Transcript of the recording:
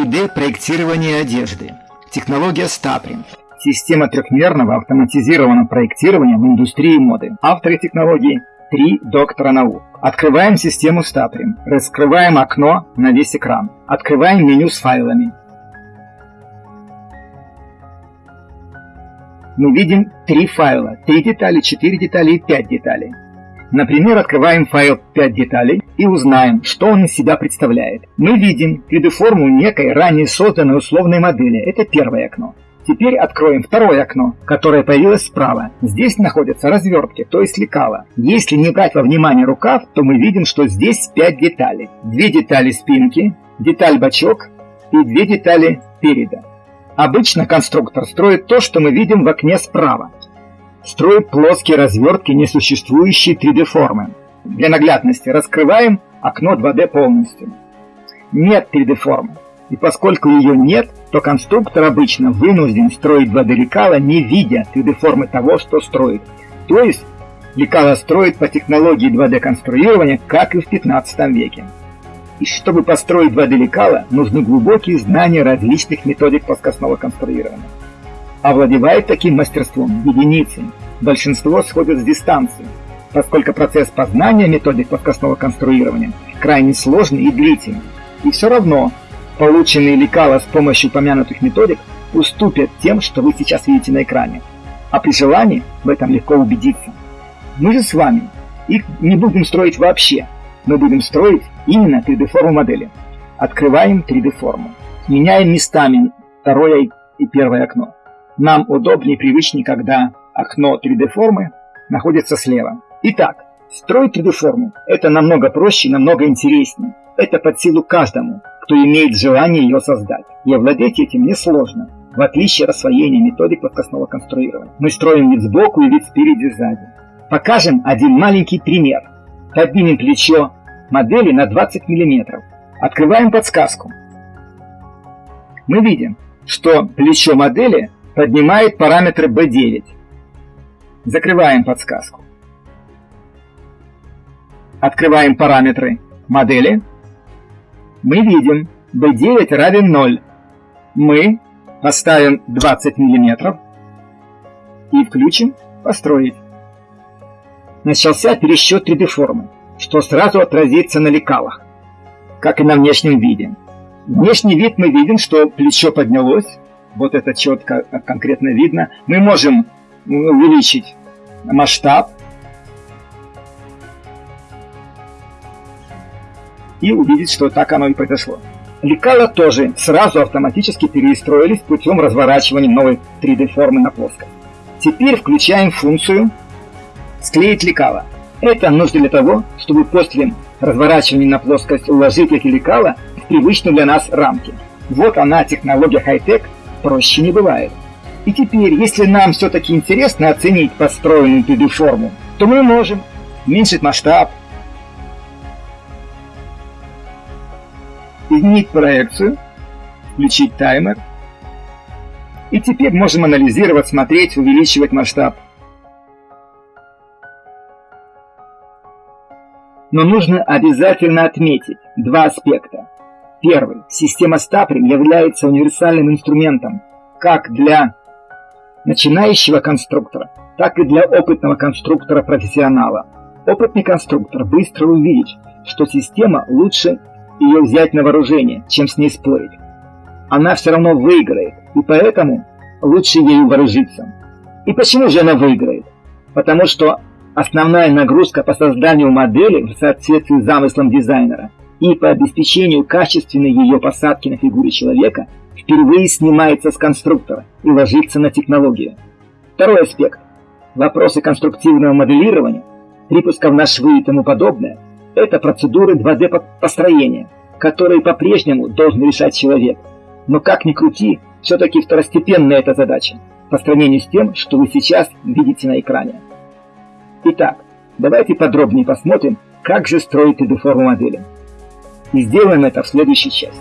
3D-проектирование одежды. Технология Стаприн. Система трехмерного автоматизированного проектирования в индустрии моды. Авторы технологии – три доктора наук. Открываем систему Стаприн. Раскрываем окно на весь экран. Открываем меню с файлами. Мы видим три файла. Три детали, четыре детали и пять деталей. Например, открываем файл 5 деталей и узнаем, что он из себя представляет. Мы видим 3D-форму некой ранее созданной условной модели. Это первое окно. Теперь откроем второе окно, которое появилось справа. Здесь находятся развертки, то есть лекала. Если не брать во внимание рукав, то мы видим, что здесь 5 деталей. Две детали спинки, деталь бачок и две детали переда. Обычно конструктор строит то, что мы видим в окне справа строит плоские развертки несуществующей 3D-формы. Для наглядности раскрываем окно 2D полностью. Нет 3D-формы. И поскольку ее нет, то конструктор обычно вынужден строить 2D лекала, не видя 3D-формы того, что строит. То есть лекала строит по технологии 2D-конструирования, как и в 15 веке. И чтобы построить 2D лекала, нужны глубокие знания различных методик плоскостного конструирования. Овладевает таким мастерством единицы. Большинство сходят с дистанции, поскольку процесс познания методик плоскостного конструирования крайне сложный и длительный. И все равно полученные лекала с помощью упомянутых методик уступят тем, что вы сейчас видите на экране. А при желании в этом легко убедиться. Мы же с вами их не будем строить вообще. Мы будем строить именно 3D-форму модели. Открываем 3D-форму. Меняем местами второе и первое окно. Нам удобнее и привычнее, когда окно 3D-формы находится слева. Итак, строить 3D-форму – это намного проще и намного интереснее. Это под силу каждому, кто имеет желание ее создать. И овладеть этим несложно, в отличие от освоения методик плоскостного конструирования. Мы строим вид сбоку и вид спереди и сзади. Покажем один маленький пример. Поднимем плечо модели на 20 мм. Открываем подсказку. Мы видим, что плечо модели поднимает параметры B9. Закрываем подсказку. Открываем параметры модели. Мы видим B9 равен 0. Мы поставим 20 мм и включим «Построить». Начался пересчет 3D-формы, что сразу отразится на лекалах, как и на внешнем виде. Внешний вид мы видим, что плечо поднялось, вот это четко, конкретно видно. Мы можем увеличить масштаб и увидеть, что так оно и произошло. Лекала тоже сразу автоматически перестроились путем разворачивания новой 3D-формы на плоскость. Теперь включаем функцию «Склеить лекала». Это нужно для того, чтобы после разворачивания на плоскость уложить эти лекала в привычные для нас рамки. Вот она, технология хай-тек, проще не бывает. И теперь, если нам все-таки интересно оценить построенную 3D-форму, то мы можем уменьшить масштаб, изменить проекцию, включить таймер. И теперь можем анализировать, смотреть, увеличивать масштаб. Но нужно обязательно отметить два аспекта. Первый. Система Стаприн является универсальным инструментом как для начинающего конструктора, так и для опытного конструктора-профессионала. Опытный конструктор быстро увидит, что система лучше ее взять на вооружение, чем с ней спорить. Она все равно выиграет, и поэтому лучше ею вооружиться. И почему же она выиграет? Потому что основная нагрузка по созданию модели в соответствии с замыслом дизайнера и по обеспечению качественной ее посадки на фигуре человека впервые снимается с конструктора и ложится на технологию. Второй аспект. Вопросы конструктивного моделирования, припусков на швы и тому подобное – это процедуры 2D построения, которые по-прежнему должен решать человек. Но как ни крути, все-таки второстепенная эта задача по сравнению с тем, что вы сейчас видите на экране. Итак, давайте подробнее посмотрим, как же строить 3D-форму модели и сделаем это в следующей части.